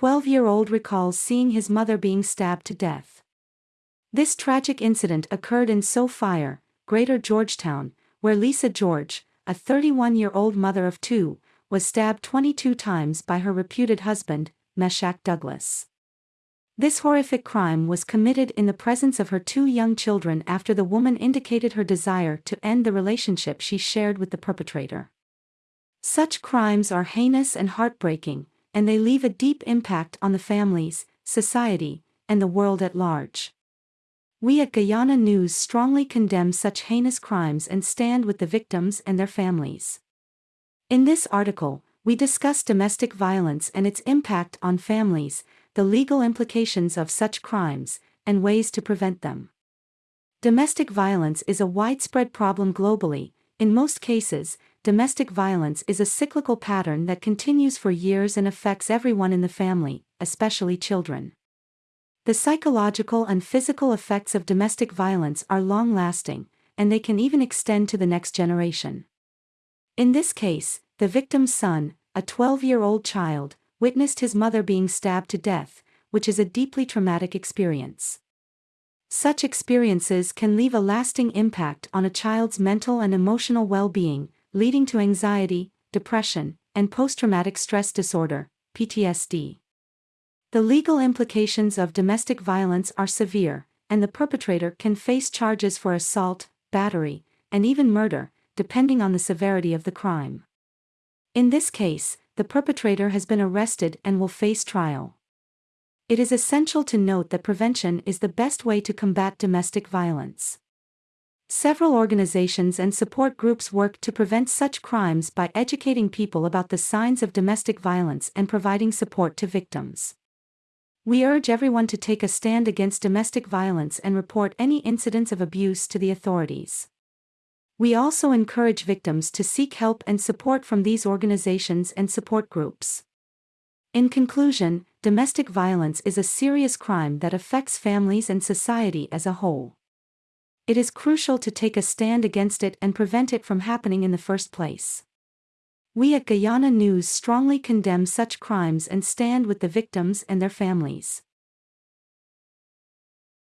12-year-old recalls seeing his mother being stabbed to death. This tragic incident occurred in Sophia, Greater Georgetown, where Lisa George, a 31-year-old mother of two, was stabbed 22 times by her reputed husband, Meshack Douglas. This horrific crime was committed in the presence of her two young children after the woman indicated her desire to end the relationship she shared with the perpetrator. Such crimes are heinous and heartbreaking, and they leave a deep impact on the families, society, and the world at large. We at Guyana News strongly condemn such heinous crimes and stand with the victims and their families. In this article, we discuss domestic violence and its impact on families, the legal implications of such crimes, and ways to prevent them. Domestic violence is a widespread problem globally. In most cases, domestic violence is a cyclical pattern that continues for years and affects everyone in the family, especially children. The psychological and physical effects of domestic violence are long lasting, and they can even extend to the next generation. In this case, the victim's son, a 12 year old child, witnessed his mother being stabbed to death, which is a deeply traumatic experience. Such experiences can leave a lasting impact on a child's mental and emotional well being, leading to anxiety, depression, and post traumatic stress disorder, PTSD. The legal implications of domestic violence are severe, and the perpetrator can face charges for assault, battery, and even murder, depending on the severity of the crime. In this case, the perpetrator has been arrested and will face trial. It is essential to note that prevention is the best way to combat domestic violence. Several organizations and support groups work to prevent such crimes by educating people about the signs of domestic violence and providing support to victims. We urge everyone to take a stand against domestic violence and report any incidents of abuse to the authorities. We also encourage victims to seek help and support from these organizations and support groups. In conclusion, domestic violence is a serious crime that affects families and society as a whole it is crucial to take a stand against it and prevent it from happening in the first place. We at Guyana News strongly condemn such crimes and stand with the victims and their families.